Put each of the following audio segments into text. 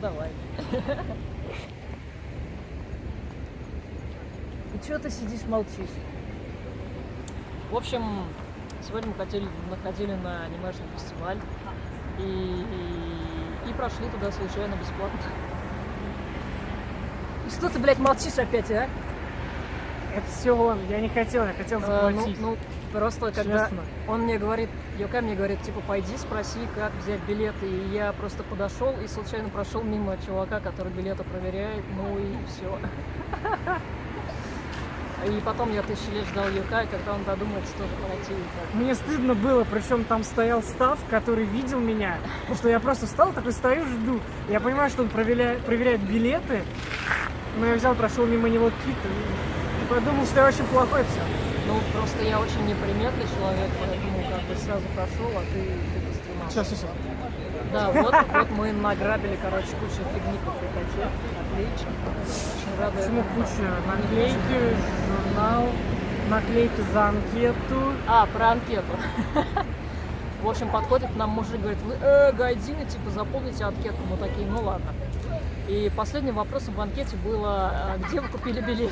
давай. И что ты сидишь, молчишь? В общем, сегодня мы хотели, находили на анимешный фестиваль и, и, и прошли туда случайно бесплатно. И что ты, блядь, молчишь опять, а? Это все он, я не хотел, я хотел А, ну, заплатить. ну, просто когда Честно. он мне говорит, Йока мне говорит, типа, пойди спроси, как взять билеты. И я просто подошел и случайно прошел мимо чувака, который билеты проверяет, ну и все. И потом я тысячи лет ждал Йока, и когда он додумается тоже пройти. Мне стыдно было, причем там стоял став, который видел меня, потому что я просто встал, такой стою, жду. Я понимаю, что он проверяет, проверяет билеты, но я взял, прошел мимо него кит и подумал, что я очень плохой все. Ну, просто я очень неприметный человек, поэтому как бы сразу прошел, а ты, ты постремался. Сейчас, сейчас. Да, вот, вот мы награбили, короче, кучу фигни по фрикоте. Отлично. Очень рада Почему куча? Наклейки, журнал, наклейки за анкету. А, про анкету. В общем, подходит к нам мужик, говорит, вы э, гайдины, типа, заполните анкету. Мы такие, ну ладно. И последним вопросом в анкете было, а, где вы купили билет?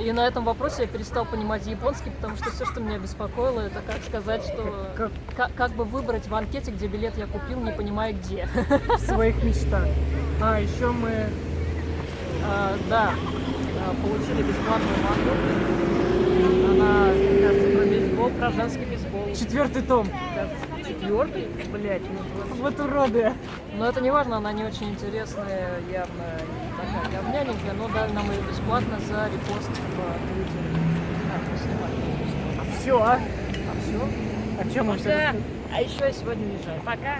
И на этом вопросе я перестал понимать японский, потому что все, что меня беспокоило, это как сказать, что... Как Как, как бы выбрать в анкете, где билет я купил, не понимая где. в своих мечтах. А, еще мы... А, да, а, получили бесплатную мангу. Она, кажется, про бейсбол, про женский бейсбол. Четвертый том. Кажется, четвертый? Блять, ну. Вот уроды. Но это не важно, она не очень интересная, явно такая говняненькая, но дали нам ее бесплатно за репост в Твиттере. Мы снимаем. Все, а? А все? О чем мы все Пока. А еще я сегодня уезжаю. Пока.